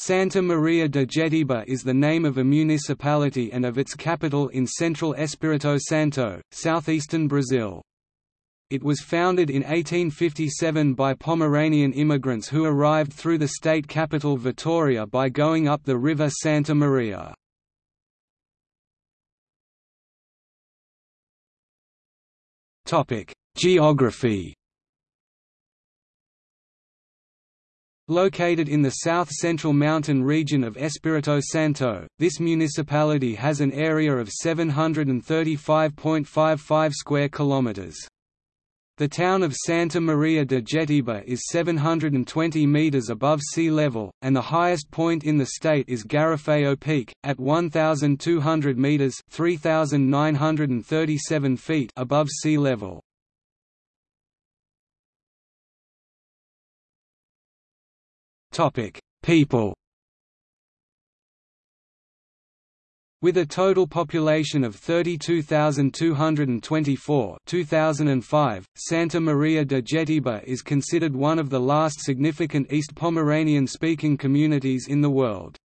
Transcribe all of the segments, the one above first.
Santa Maria de Jetibá is the name of a municipality and of its capital in central Espírito Santo, southeastern Brazil. It was founded in 1857 by Pomeranian immigrants who arrived through the state capital Vitoria by going up the river Santa Maria. Geography Located in the south-central mountain region of Espírito Santo, this municipality has an area of 735.55 square kilometers. The town of Santa Maria de Jetibá is 720 meters above sea level, and the highest point in the state is Garofao Peak, at 1,200 meters (3,937 feet) above sea level. People With a total population of 32,224 2005, Santa Maria de Jetibá is considered one of the last significant East Pomeranian-speaking communities in the world.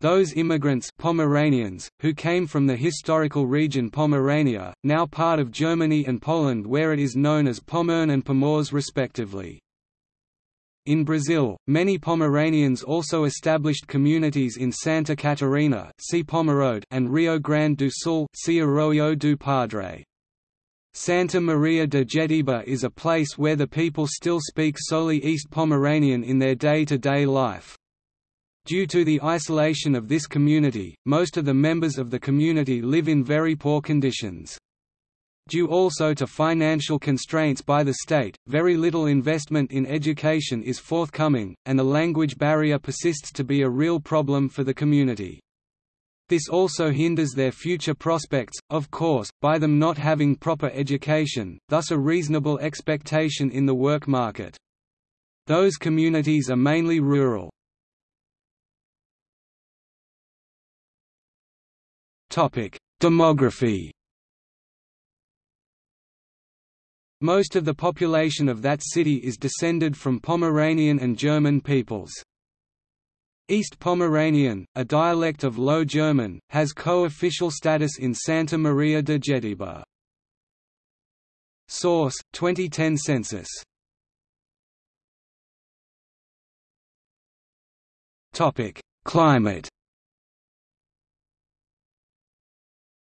Those immigrants Pomeranians, who came from the historical region Pomerania, now part of Germany and Poland where it is known as Pommern and Pomorze respectively. In Brazil, many Pomeranians also established communities in Santa Catarina and Rio Grande do Sul do Padre. Santa Maria de Jetibá is a place where the people still speak solely East Pomeranian in their day-to-day -day life. Due to the isolation of this community, most of the members of the community live in very poor conditions. Due also to financial constraints by the state, very little investment in education is forthcoming, and the language barrier persists to be a real problem for the community. This also hinders their future prospects, of course, by them not having proper education, thus a reasonable expectation in the work market. Those communities are mainly rural. Demography Most of the population of that city is descended from Pomeranian and German peoples. East Pomeranian, a dialect of Low German, has co-official status in Santa Maria de Jetibá. Source: 2010 census. Topic: Climate.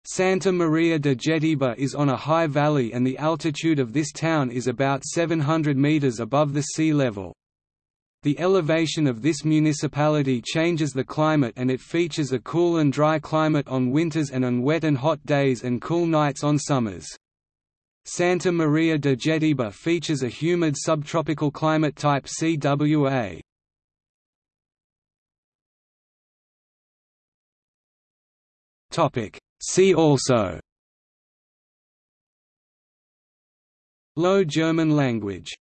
Santa Maria de Jetibá is on a high valley and the altitude of this town is about 700 meters above the sea level. The elevation of this municipality changes the climate and it features a cool and dry climate on winters and on wet and hot days and cool nights on summers. Santa Maria de Jetibá features a humid subtropical climate type CWA. Topic See also. Low German language